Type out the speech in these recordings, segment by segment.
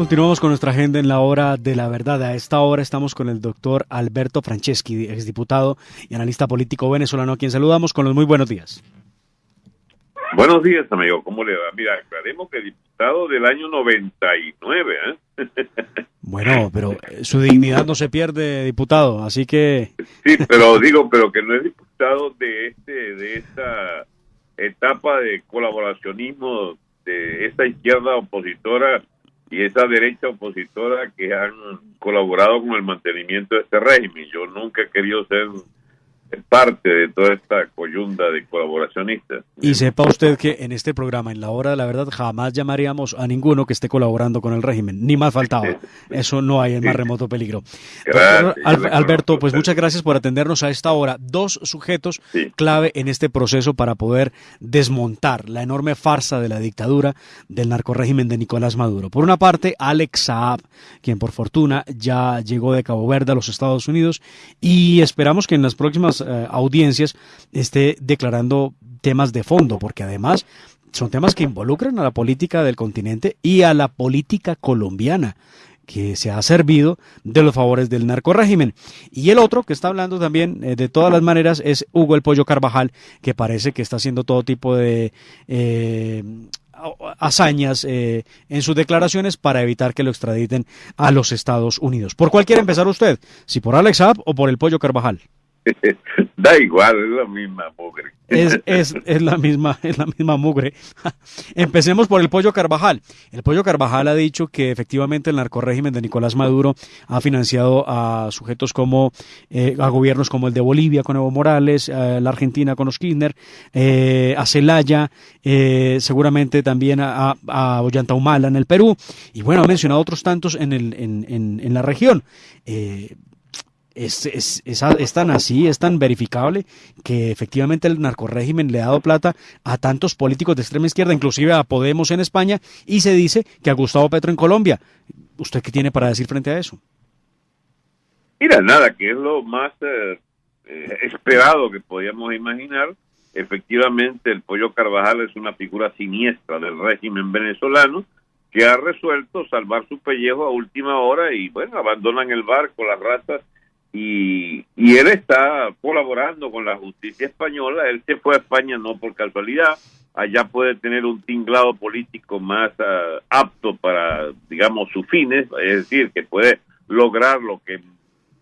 Continuamos con nuestra agenda en la hora de la verdad. A esta hora estamos con el doctor Alberto Franceschi, exdiputado y analista político venezolano, a quien saludamos con los muy buenos días. Buenos días, amigo. ¿Cómo le va? Mira, aclaremos que diputado del año 99, ¿eh? Bueno, pero su dignidad no se pierde, diputado, así que... Sí, pero digo, pero que no es diputado de este, de esta etapa de colaboracionismo de esta izquierda opositora y esa derecha opositora que han colaborado con el mantenimiento de este régimen. Yo nunca he querido ser parte de toda esta coyunda de colaboracionistas. Y sepa usted que en este programa, en la hora de la verdad, jamás llamaríamos a ninguno que esté colaborando con el régimen, ni más faltaba. Eso no hay en más remoto peligro. Alberto, pues muchas gracias por atendernos a esta hora. Dos sujetos clave en este proceso para poder desmontar la enorme farsa de la dictadura del narcorrégimen de Nicolás Maduro. Por una parte, Alex Saab, quien por fortuna ya llegó de Cabo Verde a los Estados Unidos y esperamos que en las próximas eh, audiencias esté declarando temas de fondo, porque además son temas que involucran a la política del continente y a la política colombiana que se ha servido de los favores del narcorrégimen. Y el otro que está hablando también eh, de todas las maneras es Hugo el Pollo Carvajal, que parece que está haciendo todo tipo de eh, hazañas en sus declaraciones para evitar que lo extraditen a los Estados Unidos. ¿Por cuál quiere empezar usted? ¿Si por Alex Saab o por el Pollo Carvajal? da igual, es la misma mugre. Es, es, es, la misma, es la misma mugre. Empecemos por el Pollo Carvajal. El Pollo Carvajal ha dicho que efectivamente el narcorrégimen de Nicolás Maduro ha financiado a sujetos como, eh, a gobiernos como el de Bolivia con Evo Morales, a la Argentina con los eh, a Celaya, eh, seguramente también a, a Ollanta Humala en el Perú, y bueno, ha mencionado otros tantos en, el, en, en, en la región. Eh, es, es, es, tan así, es tan verificable que efectivamente el narcorrégimen le ha dado plata a tantos políticos de extrema izquierda, inclusive a Podemos en España, y se dice que a Gustavo Petro en Colombia. ¿Usted qué tiene para decir frente a eso? Mira, nada, que es lo más eh, eh, esperado que podíamos imaginar. Efectivamente, el Pollo Carvajal es una figura siniestra del régimen venezolano que ha resuelto salvar su pellejo a última hora y, bueno, abandonan el barco, las razas y, y él está colaborando con la justicia española. Él se fue a España no por casualidad, allá puede tener un tinglado político más ah, apto para, digamos, sus fines, es decir, que puede lograr lo que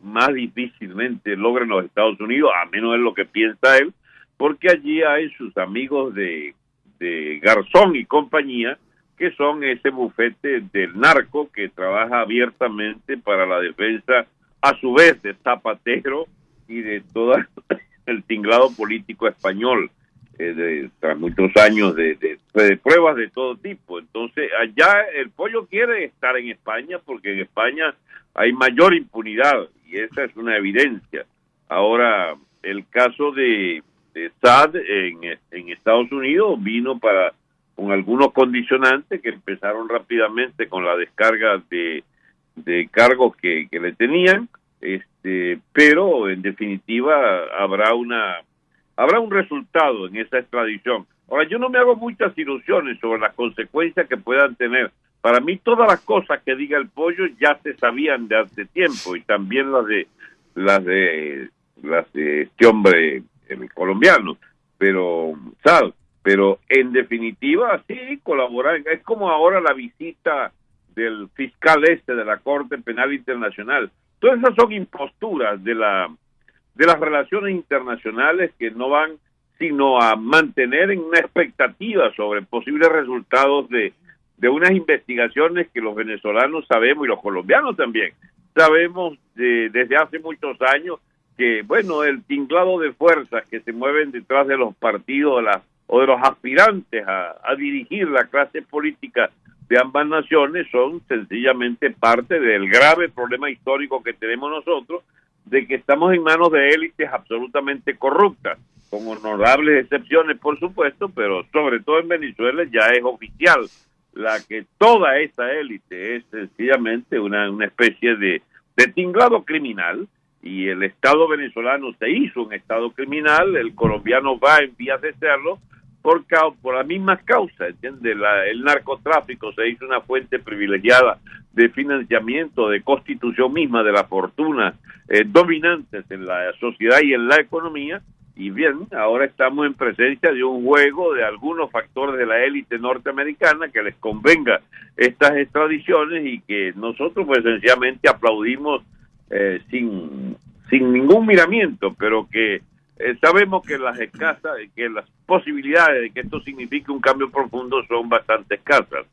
más difícilmente logran los Estados Unidos, a menos es lo que piensa él, porque allí hay sus amigos de, de Garzón y compañía, que son ese bufete del narco que trabaja abiertamente para la defensa a su vez de Zapatero y de todo el tinglado político español, eh, tras muchos años de, de, pruebas de todo tipo. Entonces, allá el pollo quiere estar en España porque en España hay mayor impunidad y esa es una evidencia. Ahora, el caso de, de SAD en, en Estados Unidos vino para con algunos condicionantes que empezaron rápidamente con la descarga de de cargos que, que le tenían, este, pero en definitiva habrá una habrá un resultado en esa extradición. Ahora yo no me hago muchas ilusiones sobre las consecuencias que puedan tener. Para mí todas las cosas que diga el pollo ya se sabían de hace tiempo y también las de las de las de este hombre colombiano, pero sal, pero en definitiva sí colaborar. Es como ahora la visita del fiscal este de la Corte Penal Internacional. Todas esas son imposturas de la de las relaciones internacionales que no van sino a mantener en una expectativa sobre posibles resultados de, de unas investigaciones que los venezolanos sabemos y los colombianos también sabemos de, desde hace muchos años que bueno el tinglado de fuerzas que se mueven detrás de los partidos de o de los aspirantes a dirigir la clase política de ambas naciones son sencillamente parte del grave problema histórico que tenemos nosotros de que estamos en manos de élites absolutamente corruptas, con honorables excepciones, por supuesto, pero sobre todo en Venezuela ya es oficial. La que toda esa élite es sencillamente una, una especie de, de tinglado criminal y el Estado venezolano se hizo un Estado criminal, el colombiano va en vías de serlo, por, por las mismas causas, ¿entiendes? el narcotráfico se hizo una fuente privilegiada de financiamiento, de constitución misma de la fortuna eh, dominantes en la sociedad y en la economía, y bien, ahora estamos en presencia de un juego de algunos factores de la élite norteamericana que les convenga estas extradiciones y que nosotros pues sencillamente aplaudimos eh, sin, sin ningún miramiento, pero que eh, sabemos que las escasas, que las posibilidades de que esto signifique un cambio profundo son bastante escasas.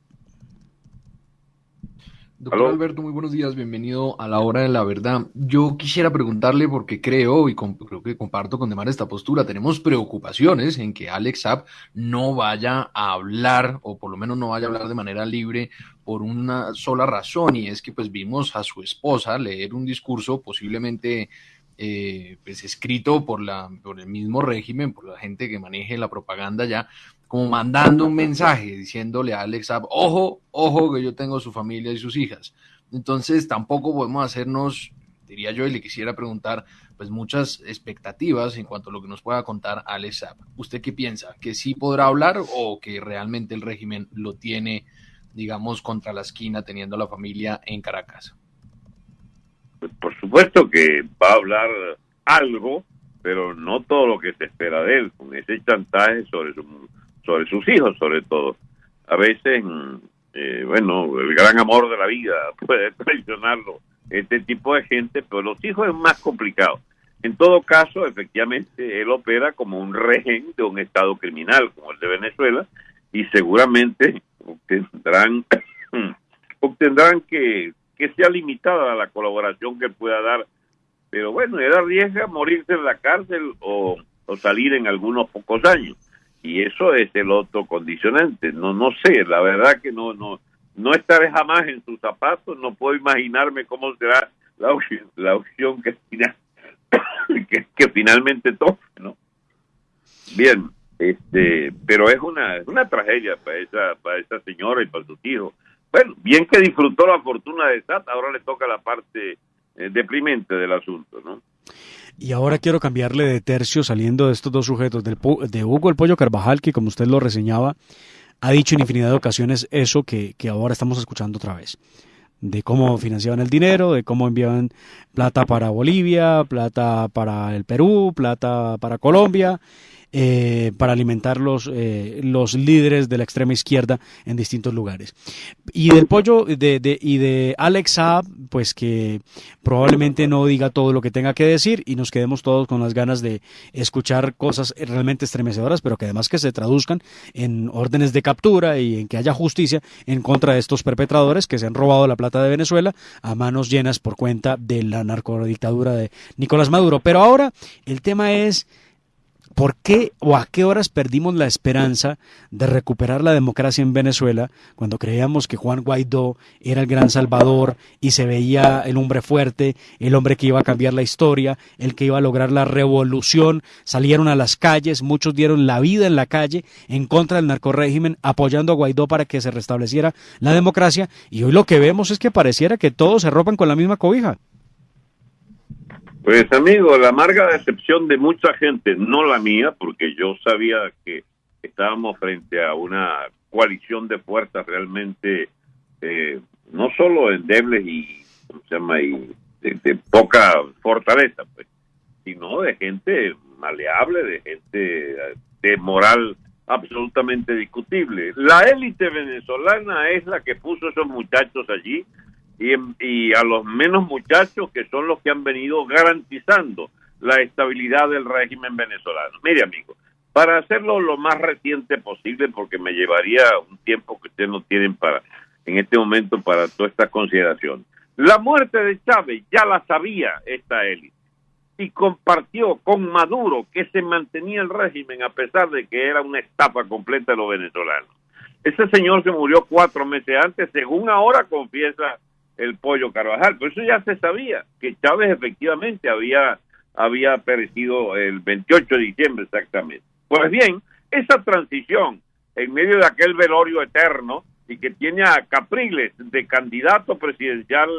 Doctor Alberto, muy buenos días, bienvenido a la hora de la verdad. Yo quisiera preguntarle porque creo y creo que comparto con Demar esta postura, tenemos preocupaciones en que Alex Saab no vaya a hablar o por lo menos no vaya a hablar de manera libre por una sola razón y es que pues vimos a su esposa leer un discurso posiblemente eh, pues escrito por, la, por el mismo régimen, por la gente que maneje la propaganda ya, como mandando un mensaje diciéndole a Alex ojo, ojo que yo tengo su familia y sus hijas. Entonces tampoco podemos hacernos, diría yo, y le quisiera preguntar, pues muchas expectativas en cuanto a lo que nos pueda contar Alex ¿Usted qué piensa? ¿Que sí podrá hablar o que realmente el régimen lo tiene, digamos, contra la esquina teniendo a la familia en Caracas? Pues, por supuesto que va a hablar algo, pero no todo lo que se espera de él, con ese chantaje sobre, sobre sus hijos sobre todo. A veces, eh, bueno, el gran amor de la vida puede traicionarlo, este tipo de gente, pero los hijos es más complicado. En todo caso, efectivamente, él opera como un regen de un Estado criminal como el de Venezuela y seguramente obtendrán, obtendrán que que sea limitada la colaboración que pueda dar. Pero bueno, él arriesga morirse en la cárcel o, salir en algunos pocos años. Y eso es el otro condicionante. No, no sé, la verdad que no, no, no estaré jamás en sus zapatos, no puedo imaginarme cómo será la opción, la opción que, que, que finalmente toque, ¿no? Bien, este, pero es una, es una tragedia para esa, para esa señora y para sus hijos bueno, bien que disfrutó la fortuna de SAT, ahora le toca la parte eh, deprimente del asunto, ¿no? Y ahora quiero cambiarle de tercio saliendo de estos dos sujetos, del, de Hugo el Pollo Carvajal, que como usted lo reseñaba, ha dicho en infinidad de ocasiones eso que, que ahora estamos escuchando otra vez de cómo financiaban el dinero, de cómo enviaban plata para Bolivia, plata para el Perú, plata para Colombia, eh, para alimentar los, eh, los líderes de la extrema izquierda en distintos lugares. Y del pollo de, de, y de Alex Saab, pues que probablemente no diga todo lo que tenga que decir y nos quedemos todos con las ganas de escuchar cosas realmente estremecedoras, pero que además que se traduzcan en órdenes de captura y en que haya justicia en contra de estos perpetradores que se han robado la plata de Venezuela a manos llenas por cuenta de la narcodictadura de Nicolás Maduro. Pero ahora el tema es ¿Por qué o a qué horas perdimos la esperanza de recuperar la democracia en Venezuela cuando creíamos que Juan Guaidó era el gran salvador y se veía el hombre fuerte, el hombre que iba a cambiar la historia, el que iba a lograr la revolución? Salieron a las calles, muchos dieron la vida en la calle en contra del narcorégimen, apoyando a Guaidó para que se restableciera la democracia y hoy lo que vemos es que pareciera que todos se ropan con la misma cobija. Pues amigo, la amarga decepción de mucha gente, no la mía, porque yo sabía que estábamos frente a una coalición de fuerzas realmente eh, no solo endebles y, ¿cómo se llama? y de, poca fortaleza, pues, sino de gente maleable, de gente de moral absolutamente discutible. La élite venezolana es la que puso esos muchachos allí y, a los menos muchachos que son los que han venido garantizando la estabilidad del régimen venezolano. Mire, amigo, para hacerlo lo más reciente posible, porque me llevaría un tiempo que ustedes no tienen para en este momento para toda esta consideración. La muerte de Chávez ya la sabía esta élite y compartió con Maduro que se mantenía el régimen a pesar de que era una estafa completa de los venezolanos. Ese señor se murió cuatro meses antes, según ahora confiesa el pollo Carvajal. Pero eso ya se sabía, que Chávez efectivamente había, había perecido el 28 de diciembre exactamente. Pues bien, esa transición en medio de aquel velorio eterno y que tiene a Capriles de candidato presidencial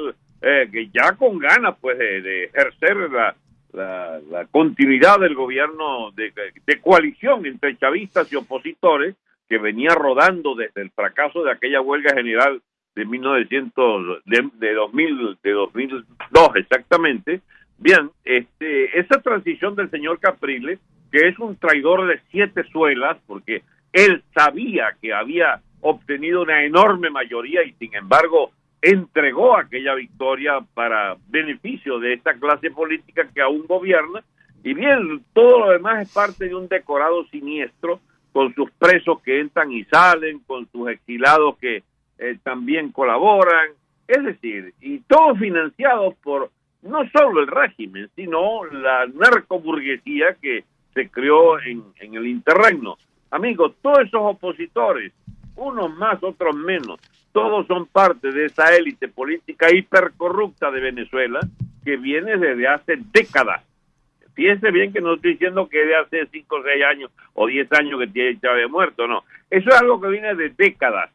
eh, que ya con ganas pues de, ejercer la, la, continuidad del gobierno de, coalición entre chavistas y opositores que venía rodando desde el fracaso de aquella huelga general de 1900 de, de 2000 de 2002 exactamente. Bien este esa transición del señor Capriles que es un traidor de siete suelas porque él sabía que había obtenido una enorme mayoría y sin embargo entregó aquella victoria para beneficio de esta clase política que aún gobierna. Y bien, todo lo demás es parte de un decorado siniestro con sus presos que entran y salen, con sus exilados que eh, también colaboran, es decir, y todo financiado por no solo el régimen, sino la narcoburguesía que se creó en, en el interregno. Amigos, todos esos opositores, unos más, otros menos, todos son parte de esa élite política hipercorrupta de Venezuela que viene desde hace décadas. Fíjense bien que no estoy diciendo que de hace 5 o 6 años o 10 años que tiene Chávez muerto, no. Eso es algo que viene de décadas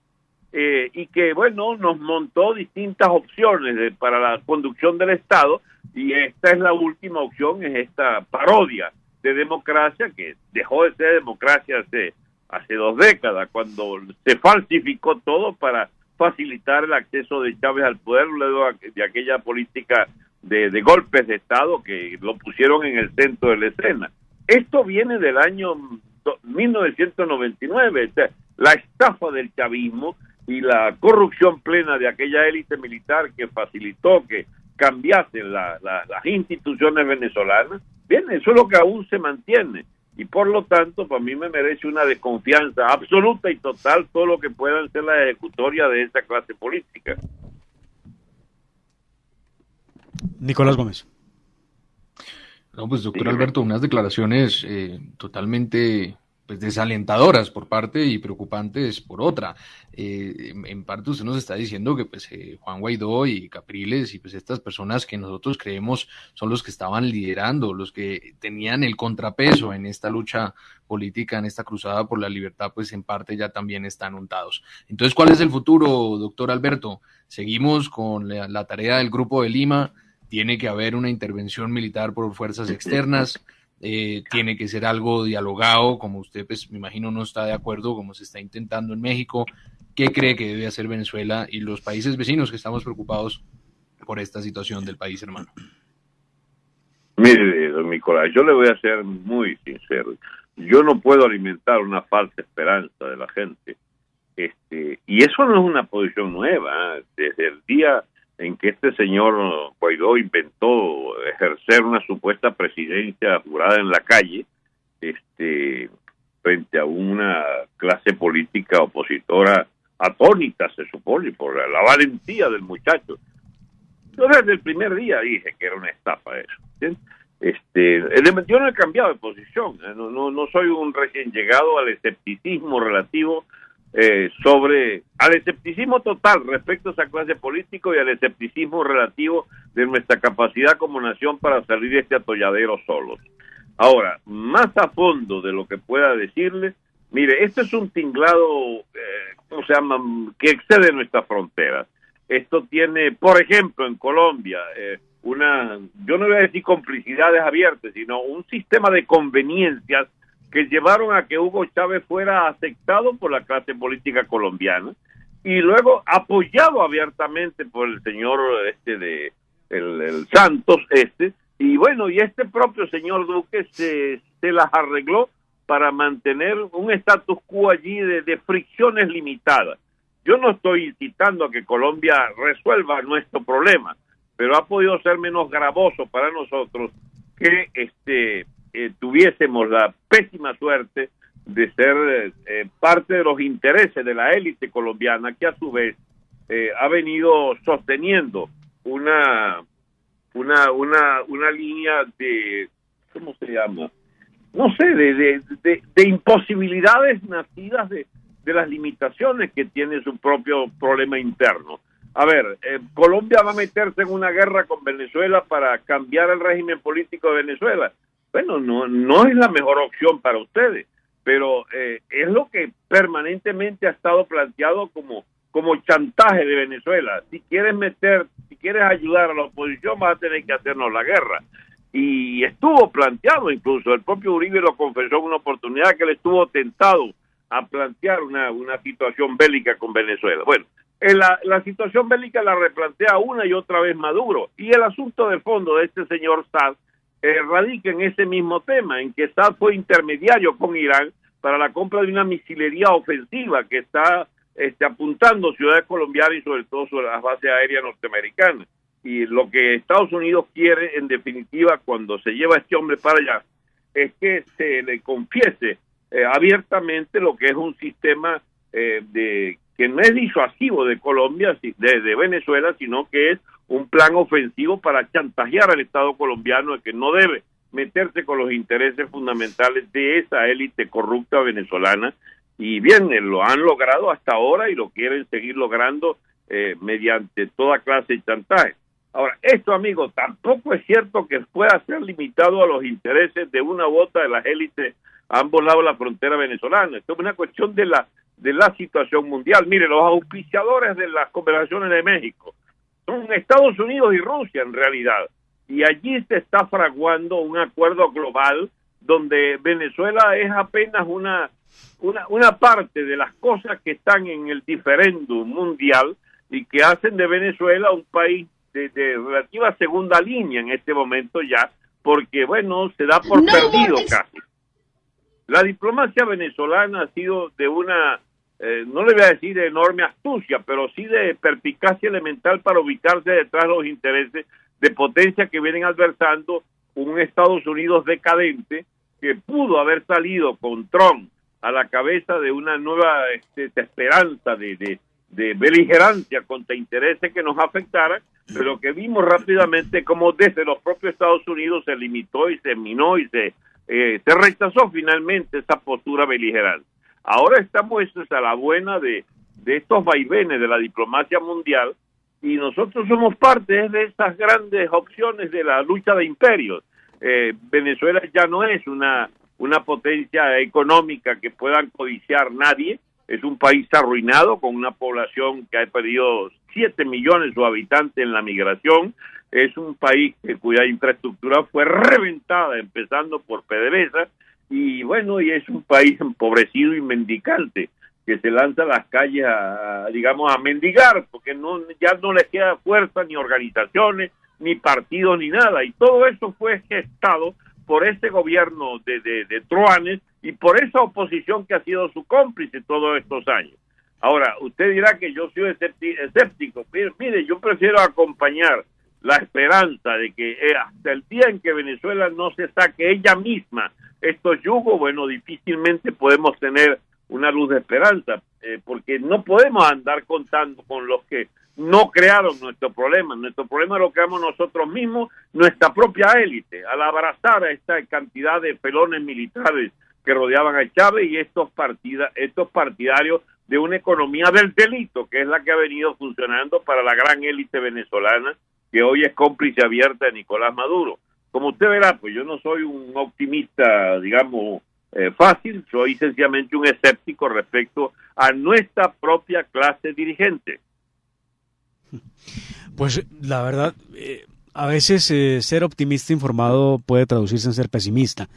eh, y que, bueno, nos montó distintas opciones para la conducción del Estado y esta es la última opción, es esta parodia de democracia que dejó de ser democracia hace, hace dos décadas, cuando se falsificó todo para facilitar el acceso de Chávez al poder luego de aquella política de, golpes de Estado que lo pusieron en el centro de la escena. Esto viene del año 1999, la estafa del chavismo y la corrupción plena de aquella élite militar que facilitó que cambiasen las instituciones venezolanas. Bien, eso es lo que aún se mantiene y por lo tanto para mí me merece una desconfianza absoluta y total todo lo que puedan ser la ejecutoria de esa clase política. Nicolás Gómez. No, pues doctor Alberto, unas declaraciones eh, totalmente pues, desalentadoras por parte y preocupantes por otra. Eh, en parte usted nos está diciendo que pues eh, Juan Guaidó y Capriles y pues estas personas que nosotros creemos son los que estaban liderando, los que tenían el contrapeso en esta lucha política, en esta cruzada por la libertad, pues en parte ya también están untados. Entonces, ¿cuál es el futuro, doctor Alberto? Seguimos con la tarea del Grupo de Lima, tiene que haber una intervención militar por fuerzas externas. Eh, tiene que ser algo dialogado, como usted, pues me imagino, no está de acuerdo, como se está intentando en México. ¿Qué cree que debe hacer Venezuela y los países vecinos que estamos preocupados por esta situación del país, hermano? Mire, don Nicolás, yo le voy a ser muy sincero. Yo no puedo alimentar una falsa esperanza de la gente. Este, y eso no es una posición nueva. ¿eh? Desde el día en que este señor Guaidó inventó ejercer una supuesta presidencia jurada en la calle, este, frente a una clase política opositora atónita, se supone, por la, valentía del muchacho. Yo desde el primer día dije que era una estafa eso. Este, yo no he cambiado de posición, ¿eh? no, no, no soy un recién llegado al escepticismo relativo eh, sobre al escepticismo total respecto a esa clase política y al escepticismo relativo de nuestra capacidad como nación para salir de este atolladero solos. Ahora, más a fondo de lo que pueda decirle, mire, este es un tinglado, eh, ¿cómo se llama?, que excede nuestras fronteras. Esto tiene, por ejemplo, en Colombia, eh, una, yo no voy a decir complicidades abiertas, sino un sistema de conveniencias que llevaron a que Hugo Chávez fuera aceptado por la clase política colombiana y luego apoyado abiertamente por el señor este de el, Santos este y bueno y este propio señor Duque se, se las arregló para mantener un status quo allí de, de fricciones limitadas. Yo no estoy incitando a que Colombia resuelva nuestro problema, pero ha podido ser menos gravoso para nosotros que este eh, tuviésemos la pésima suerte de ser eh, parte de los intereses de la élite colombiana que a su vez eh, ha venido sosteniendo una una una una línea de cómo se llama no sé de, de, de, imposibilidades nacidas de, de las limitaciones que tiene su propio problema interno. A ver Colombia va a meterse en una guerra con Venezuela para cambiar el régimen político de Venezuela bueno, no, no es la mejor opción para ustedes, pero eh, es lo que permanentemente ha estado planteado como, como chantaje de Venezuela. Si quieres meter, si quieres ayudar a la oposición, vas a tener que hacernos la guerra. y estuvo planteado incluso, el propio Uribe lo confesó en una oportunidad que él estuvo tentado a plantear una, una situación bélica con Venezuela. Bueno, la, la situación bélica la replantea una y otra vez Maduro y el asunto de fondo de este señor Sad eh, radica en ese mismo tema, en que Sad fue intermediario con Irán para la compra de una misilería ofensiva que está este, apuntando ciudades colombianas y sobre todo sobre las bases aéreas norteamericanas. Y lo que Estados Unidos quiere, en definitiva, cuando se lleva a este hombre para allá, es que se le confiese eh, abiertamente lo que es un sistema eh, de que no es disuasivo de Colombia, de, de, Venezuela, sino que es un plan ofensivo para chantajear al Estado colombiano de que no debe meterse con los intereses fundamentales de esa élite corrupta venezolana. Y bien, lo han logrado hasta ahora y lo quieren seguir logrando eh, mediante toda clase de chantaje. Ahora, esto, amigos, tampoco es cierto que pueda ser limitado a los intereses de una bota de las élites a ambos lados de la frontera venezolana. Esto es una cuestión de la, de la situación mundial. Mire, los auspiciadores de las conversaciones de México son Estados Unidos y Rusia en realidad. Y allí se está fraguando un acuerdo global donde Venezuela es apenas una, una, una parte de las cosas que están en el diferéndum mundial y que hacen de Venezuela un país de, relativa segunda línea en este momento ya, porque bueno, se da por perdido casi. La diplomacia venezolana ha sido de una, eh, no le voy a decir de enorme astucia, pero sí de perspicacia elemental para ubicarse detrás de los intereses de potencia que vienen adversando un Estados Unidos decadente que pudo haber salido con Trump a la cabeza de una nueva este, esperanza de, de, de beligerancia contra intereses que nos afectaran, pero que vimos rápidamente como desde los propios Estados Unidos se limitó y se minó y se, eh, se rechazó finalmente esa postura beligerante. Ahora estamos a la buena de, de estos vaivenes de la diplomacia mundial y nosotros somos parte de esas grandes opciones de la lucha de imperios. Eh, Venezuela ya no es una, una potencia económica que puedan codiciar nadie, es un país arruinado con una población que ha perdido 7 millones de habitantes en la migración. Es un país cuya infraestructura fue reventada, empezando por PDVSA, y bueno, y es un país empobrecido y mendicante que se lanza a las calles a, digamos, a mendigar, porque no ya no le queda fuerza ni organizaciones, ni partidos, ni nada. Y todo eso fue gestado por este gobierno de, de, de Truanes y por esa oposición que ha sido su cómplice todos estos años. Ahora, usted dirá que yo soy escéptico. Mire, yo prefiero acompañar la esperanza de que eh, hasta el día en que Venezuela no se saque ella misma estos yugos, bueno, difícilmente podemos tener una luz de esperanza, eh, porque no podemos andar contando con los que no crearon nuestro problema. Nuestro problema lo creamos nosotros mismos, nuestra propia élite, al abrazar a esta cantidad de pelones militares que rodeaban a Chávez y estos, partida, estos partidarios de una economía del delito, que es la que ha venido funcionando para la gran élite venezolana, que hoy es cómplice abierta de Nicolás Maduro. Como usted verá, pues yo no soy un optimista, digamos, eh, fácil, soy sencillamente un escéptico respecto a nuestra propia clase dirigente. Pues la verdad, eh, a veces eh, ser optimista informado puede traducirse en ser pesimista.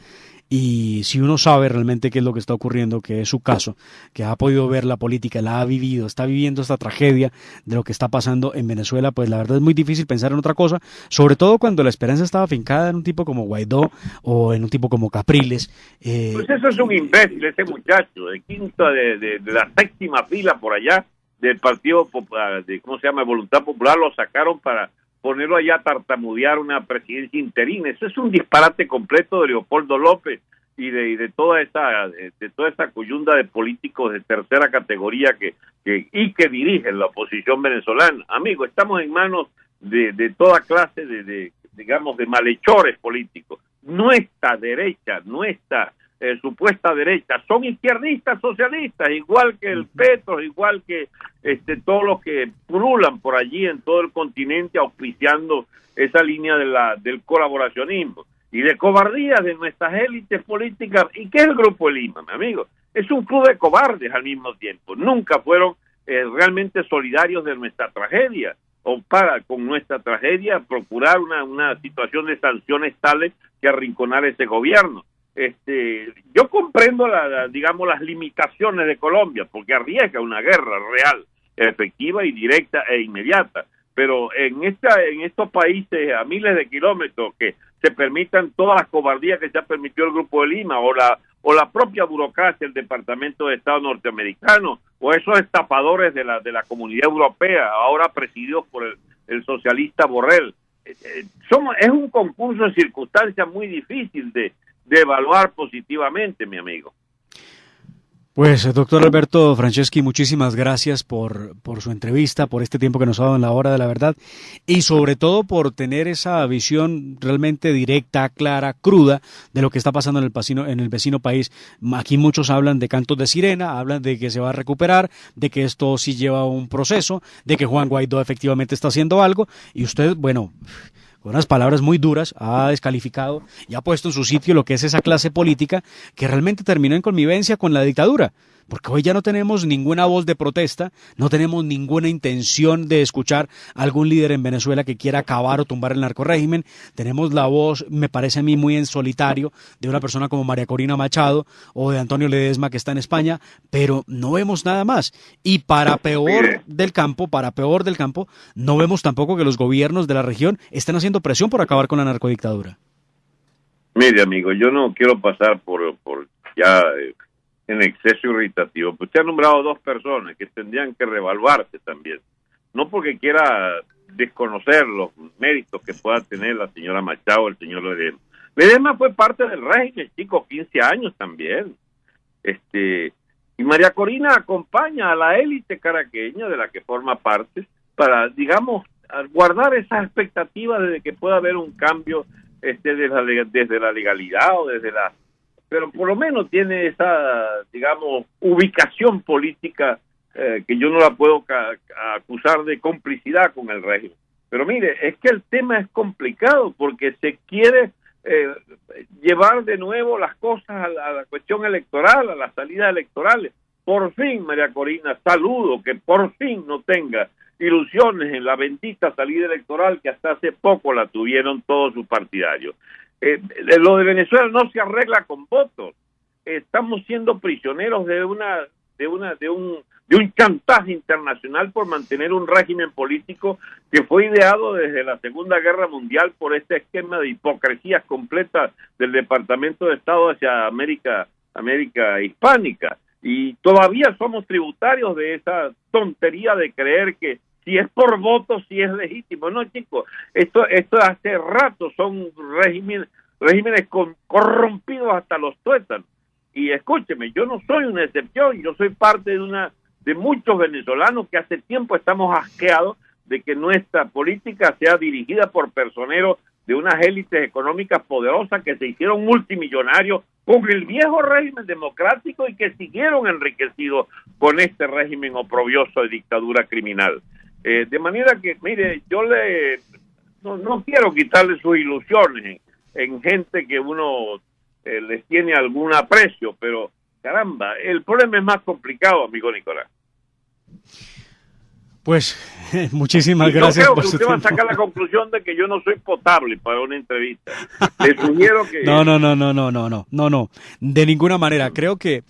Y si uno sabe realmente qué es lo que está ocurriendo, que es su caso, que ha podido ver la política, la ha vivido, está viviendo esta tragedia de lo que está pasando en Venezuela, pues la verdad es muy difícil pensar en otra cosa, sobre todo cuando la esperanza estaba fincada en un tipo como Guaidó o en un tipo como Capriles. Eh, pues eso es un imbécil, ese muchacho, de quinta, de, de, de la séptima fila por allá del Partido Popular, de, ¿cómo se llama? Voluntad Popular, lo sacaron para ponerlo allá a tartamudear una presidencia interina. Eso es un disparate completo de Leopoldo López y de, toda esa de, toda esa coyunda de políticos de tercera categoría que, y que dirigen la oposición venezolana. Amigo, estamos en manos de, de toda clase de digamos de malhechores políticos. Nuestra derecha, nuestra eh, supuesta derecha, son izquierdistas socialistas, igual que el Petro, igual que este, todos los que pululan por allí en todo el continente auspiciando esa línea de la, del colaboracionismo y de cobardía de nuestras élites políticas. ¿Y qué es el Grupo Lima, mi amigo? Es un club de cobardes al mismo tiempo. Nunca fueron eh, realmente solidarios de nuestra tragedia. o para con nuestra tragedia procurar una, una situación de sanciones tales que arrinconar ese gobierno. Este, yo comprendo la, digamos las limitaciones de Colombia porque arriesga una guerra real, efectiva y directa e inmediata, pero en esta en estos países a miles de kilómetros que se permitan todas las cobardías que ya permitió el Grupo de Lima o la o la propia burocracia del Departamento de Estado norteamericano o esos estafadores de la de la Comunidad Europea ahora presididos por el, el socialista Borrell eh, eh, somos es un concurso de circunstancias muy difícil de, de evaluar positivamente mi amigo pues, doctor Alberto Franceschi, muchísimas gracias por, por, su entrevista, por este tiempo que nos ha dado en la hora de la verdad y sobre todo por tener esa visión realmente directa, clara, cruda de lo que está pasando en el, vecino, en el vecino país. Aquí muchos hablan de cantos de sirena, hablan de que se va a recuperar, de que esto sí lleva un proceso, de que Juan Guaidó efectivamente está haciendo algo y usted, bueno, con unas palabras muy duras, ha descalificado y ha puesto en su sitio lo que es esa clase política que realmente terminó en convivencia con la dictadura porque hoy ya no tenemos ninguna voz de protesta, no tenemos ninguna intención de escuchar a algún líder en Venezuela que quiera acabar o tumbar el narcorégimen, tenemos la voz, me parece a mí muy en solitario, de una persona como María Corina Machado o de Antonio Ledesma que está en España, pero no vemos nada más. Y para peor del campo, para peor del campo, no vemos tampoco que los gobiernos de la región estén haciendo presión por acabar con la narcodictadura. Mire, amigo, yo no quiero pasar por, por ya eh, en exceso irritativo. Pues usted ha nombrado dos personas que tendrían que revaluarse también. No porque quiera desconocer los méritos que pueda tener la señora Machado o el señor Ledema. Ledema fue parte del régimen, chico, 15 años también. Este, y María Corina acompaña a la élite caraqueña de la que forma parte para, digamos, guardar esas expectativas de que pueda haber un cambio este, desde la legalidad o desde la pero por lo menos tiene esa, digamos, ubicación política eh, que yo no la puedo acusar de complicidad con el régimen. Pero mire, es que el tema es complicado porque se quiere eh, llevar de nuevo las cosas a la, cuestión electoral, a las salidas electorales. Por fin, María Corina, saludo que por fin no tenga ilusiones en la bendita salida electoral que hasta hace poco la tuvieron todos sus partidarios. Eh, lo de Venezuela no se arregla con votos. Estamos siendo prisioneros de una de una de un de un chantaje internacional por mantener un régimen político que fue ideado desde la Segunda Guerra Mundial por este esquema de hipocresías completas del Departamento de Estado hacia América América hispánica y todavía somos tributarios de esa tontería de creer que si es por voto, si es legítimo. No, chicos, esto, esto hace rato son regímenes, regímenes corrompidos hasta los tuétanos. Y escúcheme, yo no soy una excepción, yo soy parte de una de muchos venezolanos que hace tiempo estamos asqueados de que nuestra política sea dirigida por personeros de unas élites económicas poderosas que se hicieron multimillonarios con el viejo régimen democrático y que siguieron enriquecidos con este régimen oprobioso de dictadura criminal. Eh, de manera que, mire, yo le no, quiero quitarle sus ilusiones en, gente que uno eh, les tiene algún aprecio, pero caramba, el problema es más complicado, amigo Nicolás. Pues muchísimas gracias. Yo creo que usted va a sacar la conclusión de que yo no soy potable para una entrevista. Le sugiero que... No, no, no, no, no, no, no, no, no, de ninguna manera. Creo que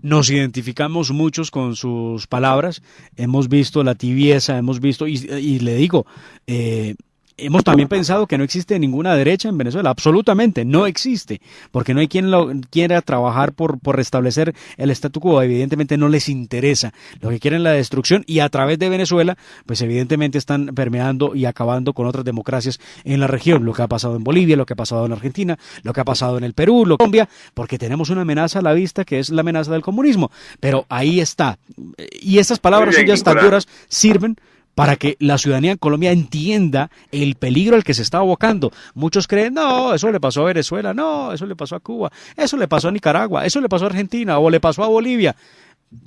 nos identificamos muchos con sus palabras. Hemos visto la tibieza, hemos visto, y, y le digo, eh, Hemos también pensado que no existe ninguna derecha en Venezuela, absolutamente, no existe, porque no hay quien lo quiera trabajar por, por restablecer el statu quo, evidentemente no les interesa, lo que quieren la destrucción y a través de Venezuela, pues evidentemente están permeando y acabando con otras democracias en la región, lo que ha pasado en Bolivia, lo que ha pasado en Argentina, lo que ha pasado en el Perú, lo que Colombia, porque tenemos una amenaza a la vista que es la amenaza del comunismo, pero ahí está, y estas palabras suyas tan duras sirven para que la ciudadanía en Colombia entienda el peligro al que se está abocando. Muchos creen, no, eso le pasó a Venezuela, no, eso le pasó a Cuba, eso le pasó a Nicaragua, eso le pasó a Argentina o le pasó a Bolivia.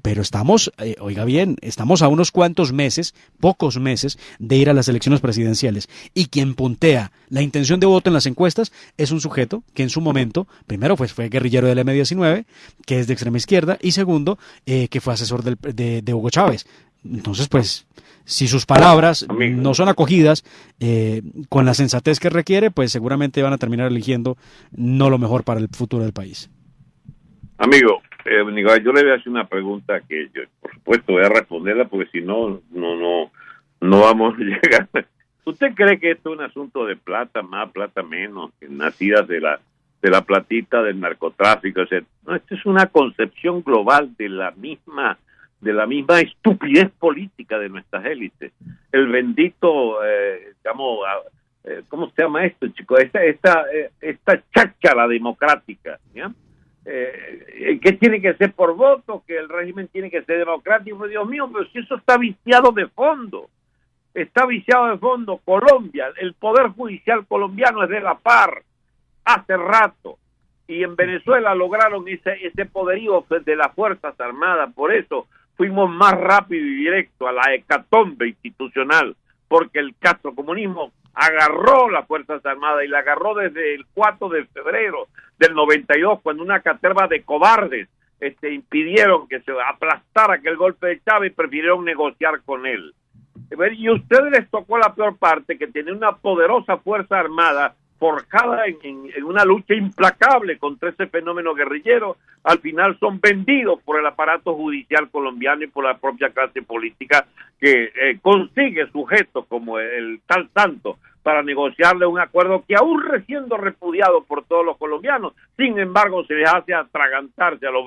Pero estamos, eh, oiga bien, estamos a unos cuantos meses, pocos meses, de ir a las elecciones presidenciales. Y quien puntea la intención de voto en las encuestas es un sujeto que en su momento, primero pues, fue guerrillero del M-19, que es de extrema izquierda, y segundo, eh, que fue asesor de, de Hugo Chávez Entonces, pues, si sus palabras no son acogidas eh, con la sensatez que requiere, pues seguramente van a terminar eligiendo no lo mejor para el futuro del país. Amigo, eh, yo le voy a hacer una pregunta que yo, por supuesto, voy a responderla porque si no, no, no, no vamos a llegar. ¿Usted cree que esto es un asunto de plata más, plata menos, nacidas de la de la platita del narcotráfico? No, esto es una concepción global de la misma de la misma estupidez política de nuestras élites. El bendito, eh, eh, ¿cómo se llama esto, chicos? Esta, esta, eh, esta cháchara democrática, ¿ya? Eh, que tiene que ser por voto, que el régimen tiene que ser democrático, Dios mío, pero si eso está viciado de fondo, está viciado de fondo. Colombia, el poder judicial colombiano es de la par hace rato y en Venezuela lograron ese, ese poderío de las Fuerzas Armadas, por eso fuimos más rápido y directo a la hecatombe institucional, porque el castrocomunismo agarró las Fuerzas Armadas y la agarró desde el 4 de febrero del 92, cuando una caterva de cobardes este, impidieron que se aplastara aquel golpe de Chávez y prefirieron negociar con él. Y ustedes les tocó la peor parte, que tiene una poderosa Fuerza Armada forjada en, una lucha implacable contra ese fenómeno guerrillero, al final son vendidos por el aparato judicial colombiano y por la propia clase política que eh, consigue sujetos como el tal Santo para negociarle un acuerdo que aún siendo repudiado por todos los colombianos, sin embargo se les hace atragantarse a los,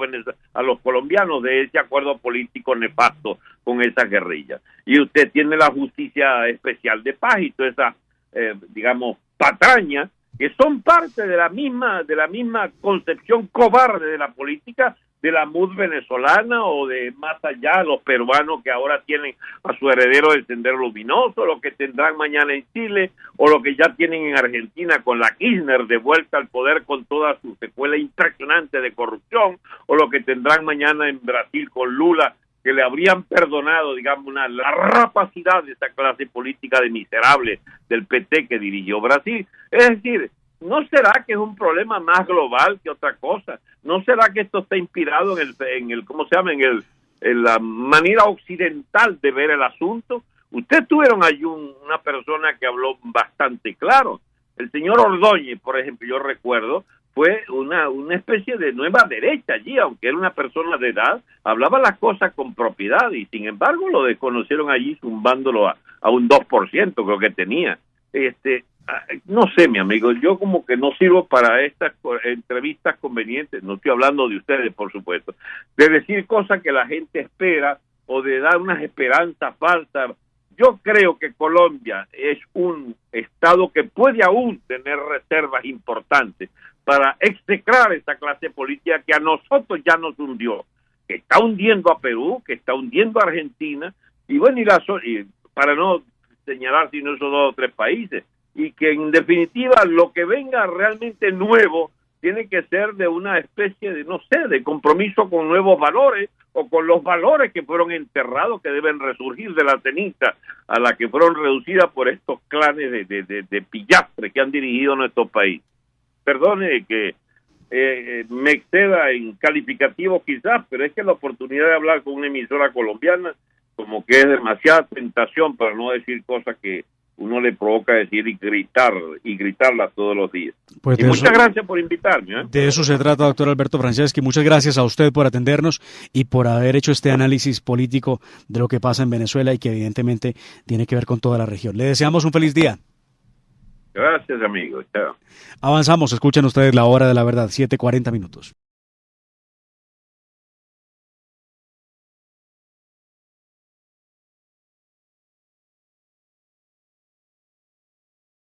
a los colombianos de ese acuerdo político nefasto con esa guerrilla. Y usted tiene la justicia especial de paz y toda esa, eh, digamos, patraña que son parte de la misma de la misma concepción cobarde de la política de la MUD venezolana o de más allá los peruanos que ahora tienen a su heredero del Sendero Luminoso, lo que tendrán mañana en Chile o lo que ya tienen en Argentina con la Kirchner de vuelta al poder con toda su secuela impresionante de corrupción o lo que tendrán mañana en Brasil con Lula que le habrían perdonado, digamos, una, la rapacidad de esa clase política de miserable del PT que dirigió Brasil. Es decir, ¿no será que es un problema más global que otra cosa? ¿No será que esto está inspirado en el, en el ¿cómo se llama? En, el, en la manera occidental de ver el asunto? Ustedes tuvieron allí una persona que habló bastante claro. El señor Ordóñez, por ejemplo, yo recuerdo, fue una, una especie de nueva derecha allí, aunque era una persona de edad, hablaba las cosas con propiedad y sin embargo lo desconocieron allí zumbándolo a, a un 2% creo que tenía. Este, ah, no sé, mi amigo, yo como que no sirvo para estas entrevistas convenientes, no estoy hablando de ustedes, por supuesto, de decir cosas que la gente espera o de dar unas esperanzas falsas. Yo creo que Colombia es un estado que puede aún tener reservas importantes, para execrar esta clase política que a nosotros ya nos hundió, que está hundiendo a Perú, que está hundiendo a Argentina, y bueno, y, y para no señalar sino esos dos o tres países, y que en definitiva lo que venga realmente nuevo tiene que ser de una especie de, no sé, de compromiso con nuevos valores o con los valores que fueron enterrados, que deben resurgir de la ceniza a la que fueron reducidas por estos clanes de, de, de, de pillastre que han dirigido nuestro país perdone que eh, me exceda en calificativo quizás, pero es que la oportunidad de hablar con una emisora colombiana como que es demasiada tentación para no decir cosas que uno le provoca decir y gritar y gritarlas todos los días. Pues y muchas gracias por invitarme. ¿eh? De eso se trata, doctor Alberto Franceschi. Muchas gracias a usted por atendernos y por haber hecho este análisis político de lo que pasa en Venezuela y que evidentemente tiene que ver con toda la región. Le deseamos un feliz día. Gracias, amigo. Avanzamos. Escuchen ustedes la hora de la verdad, 7:40 minutos.